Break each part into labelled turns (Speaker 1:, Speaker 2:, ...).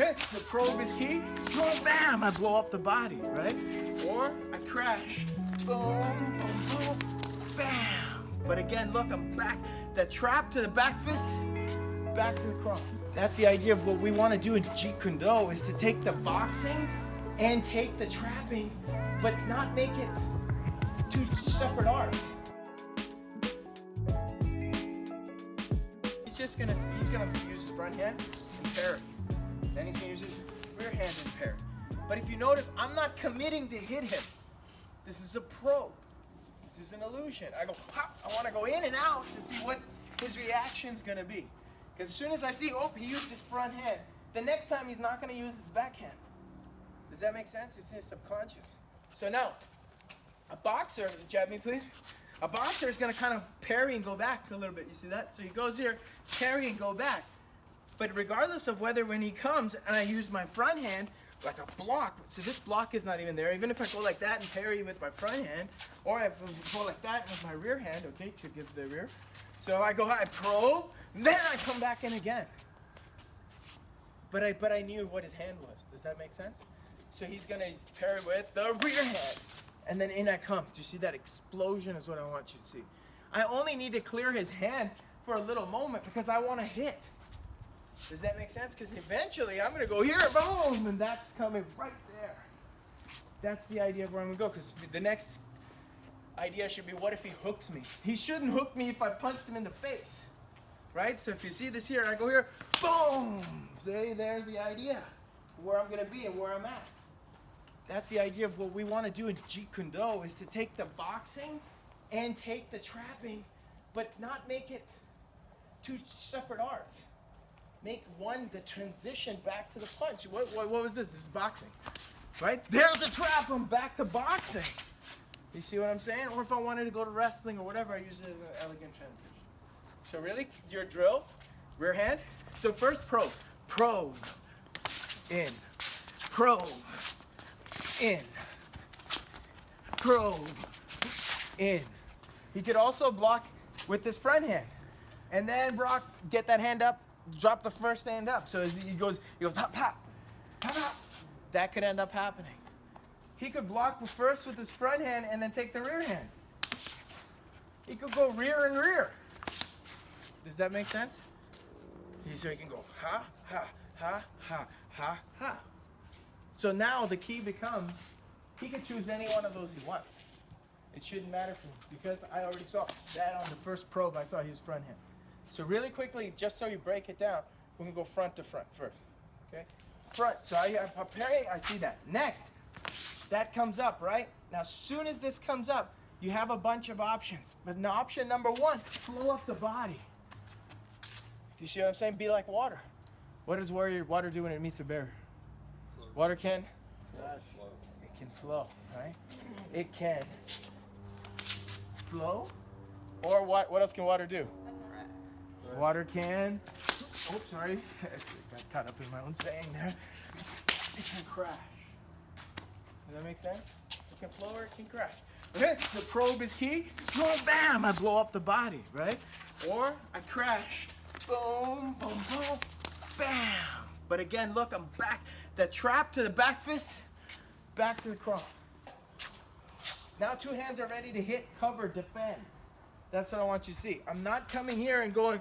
Speaker 1: The probe is key. Boom, bam, I blow up the body, right? Or I crash. Boom, boom, boom, bam. But again, look, I'm back. That trap to the back fist, back to the cross. That's the idea of what we want to do in Jeet Kune Do is to take the boxing and take the trapping, but not make it two separate arts. He's just gonna he's gonna use his front hand and pair it. But if you notice, I'm not committing to hit him. This is a probe. This is an illusion. I go, hop, I want to go in and out to see what his reaction's gonna be. Because as soon as I see, oh, he used his front hand, the next time he's not gonna use his backhand. Does that make sense? It's in his subconscious. So now, a boxer, jab me please. A boxer is gonna kind of parry and go back a little bit. You see that? So he goes here, parry and go back. But regardless of whether when he comes and I use my front hand, like a block, so this block is not even there. Even if I go like that and parry with my front hand, or I go like that with my rear hand, okay, to give the rear. So I go, I probe, then I come back in again. But I, but I knew what his hand was. Does that make sense? So he's gonna parry with the rear hand. And then in I come. Do you see that explosion is what I want you to see. I only need to clear his hand for a little moment because I want to hit. Does that make sense? Because eventually I'm going to go here, boom, and that's coming right there. That's the idea of where I'm going to go. Because the next idea should be, what if he hooks me? He shouldn't hook me if I punched him in the face. Right? So if you see this here, I go here, boom. See, there's the idea. Where I'm going to be and where I'm at. That's the idea of what we want to do in Jeet Kune Do is to take the boxing and take the trapping, but not make it two separate arts make one the transition back to the punch. What, what, what was this? This is boxing, right? There's a trap. I'm back to boxing. You see what I'm saying? Or if I wanted to go to wrestling or whatever, I use it as an elegant transition. So really, your drill, rear hand. So first probe, probe, in, probe, in, probe, in. He could also block with his front hand. And then Brock, get that hand up, drop the first hand up. So he goes, he goes, pop, pop, pop, pop. That could end up happening. He could block first with his front hand and then take the rear hand. He could go rear and rear. Does that make sense? So he can go ha, ha, ha, ha, ha, ha. So now the key becomes, he can choose any one of those he wants. It shouldn't matter for him because I already saw that on the first probe. I saw his front hand. So really quickly, just so you break it down, we can go front to front first. Okay? Front. So I have I see that. Next, that comes up, right? Now, as soon as this comes up, you have a bunch of options. But option number one, flow up the body. Do you see what I'm saying? Be like water. What does water, water do when it meets a barrier? Water can? It can flow, right? It can flow. Or what, what else can water do? Water can. Oh, sorry. Got caught up in my own saying there. It can crash. Does that make sense? It can flow or it can crash. Okay, the probe is key. Boom, bam, I blow up the body, right? Or I crash. Boom, boom, boom, bam. But again, look, I'm back. The trap to the back fist, back to the cross. Now two hands are ready to hit, cover, defend. That's what I want you to see. I'm not coming here and going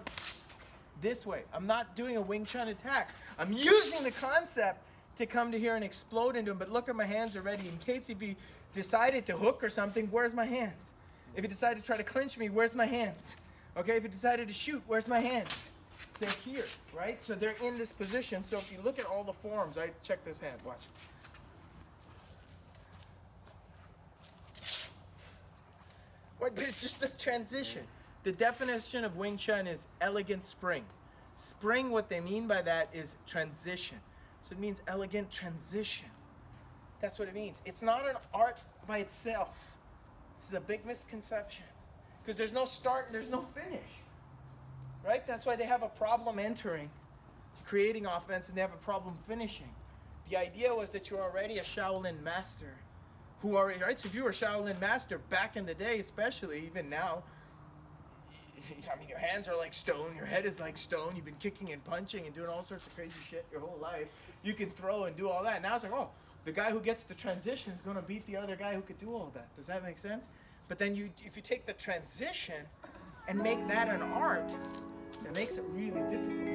Speaker 1: this way. I'm not doing a Wing Chun attack. I'm using the concept to come to here and explode into him, but look at my hands already. In case if he decided to hook or something, where's my hands? If he decided to try to clinch me, where's my hands? Okay, if he decided to shoot, where's my hands? They're here, right? So they're in this position. So if you look at all the forms, I right? check this hand, watch. It's just a transition. The definition of Wing Chun is elegant spring. Spring, what they mean by that is transition. So it means elegant transition. That's what it means. It's not an art by itself. This is a big misconception. Because there's no start and there's no finish. Right? That's why they have a problem entering, creating offense, and they have a problem finishing. The idea was that you're already a Shaolin master who already, right? So if you were a Shaolin master back in the day, especially even now, I mean, your hands are like stone, your head is like stone. You've been kicking and punching and doing all sorts of crazy shit your whole life. You can throw and do all that. Now it's like, oh, the guy who gets the transition is gonna beat the other guy who could do all that. Does that make sense? But then you, if you take the transition and make that an art, it makes it really difficult.